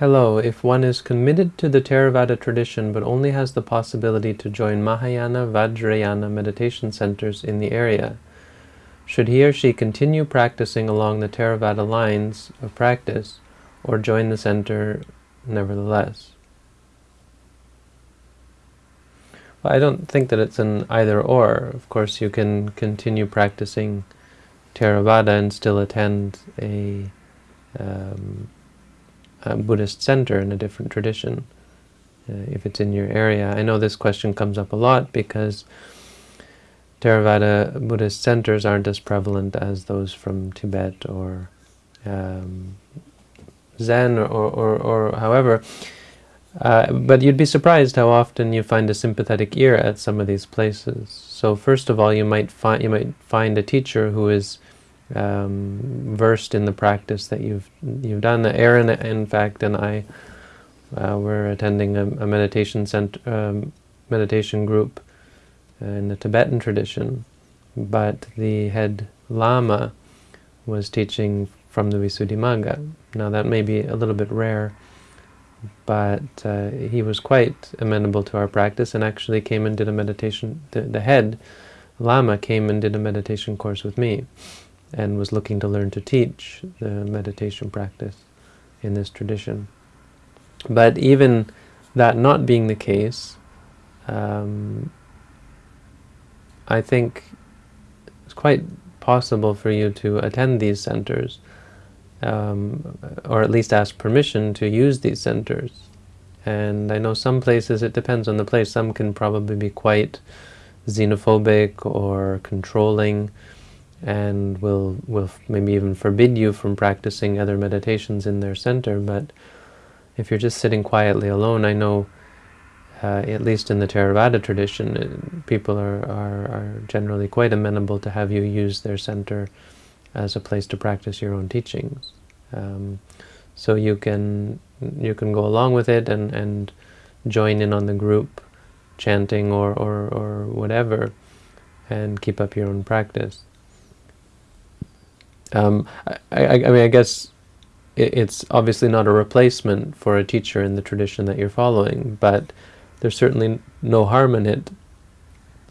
Hello, if one is committed to the Theravada tradition but only has the possibility to join Mahayana Vajrayana meditation centers in the area, should he or she continue practicing along the Theravada lines of practice or join the center nevertheless? Well, I don't think that it's an either-or. Of course, you can continue practicing Theravada and still attend a um, a Buddhist center in a different tradition, uh, if it's in your area. I know this question comes up a lot because Theravada Buddhist centers aren't as prevalent as those from Tibet or um, Zen or, or, or however. Uh, but you'd be surprised how often you find a sympathetic ear at some of these places. So first of all, you might find you might find a teacher who is um, versed in the practice that you've you've done. Aaron, in fact, and I uh, were attending a, a meditation center, um, meditation group in the Tibetan tradition, but the head Lama was teaching from the Visuddhimagga. Now that may be a little bit rare, but uh, he was quite amenable to our practice and actually came and did a meditation, the, the head Lama came and did a meditation course with me and was looking to learn to teach the meditation practice in this tradition. But even that not being the case, um, I think it's quite possible for you to attend these centers, um, or at least ask permission to use these centers. And I know some places, it depends on the place, some can probably be quite xenophobic or controlling, and will will maybe even forbid you from practicing other meditations in their center. But if you're just sitting quietly alone, I know, uh, at least in the Theravada tradition, uh, people are, are, are generally quite amenable to have you use their center as a place to practice your own teachings. Um, so you can you can go along with it and, and join in on the group chanting or, or, or whatever and keep up your own practice. Um, I, I, I, mean, I guess it, it's obviously not a replacement for a teacher in the tradition that you're following, but there's certainly no harm in it.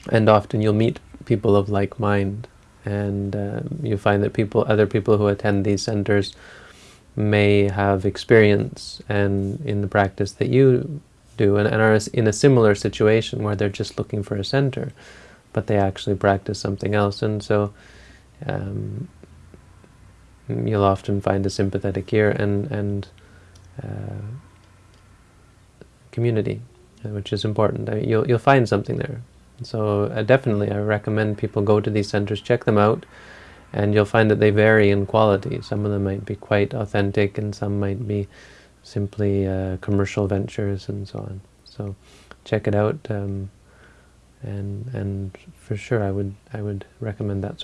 And often you'll meet people of like mind, and uh, you find that people, other people who attend these centers may have experience and in the practice that you do, and, and are in a similar situation where they're just looking for a center, but they actually practice something else. And so um, you'll often find a sympathetic ear and, and uh, community, uh, which is important. I mean, you'll, you'll find something there. So uh, definitely I recommend people go to these centers, check them out, and you'll find that they vary in quality. Some of them might be quite authentic and some might be simply uh, commercial ventures and so on. So check it out, um, and and for sure I would I would recommend that sort.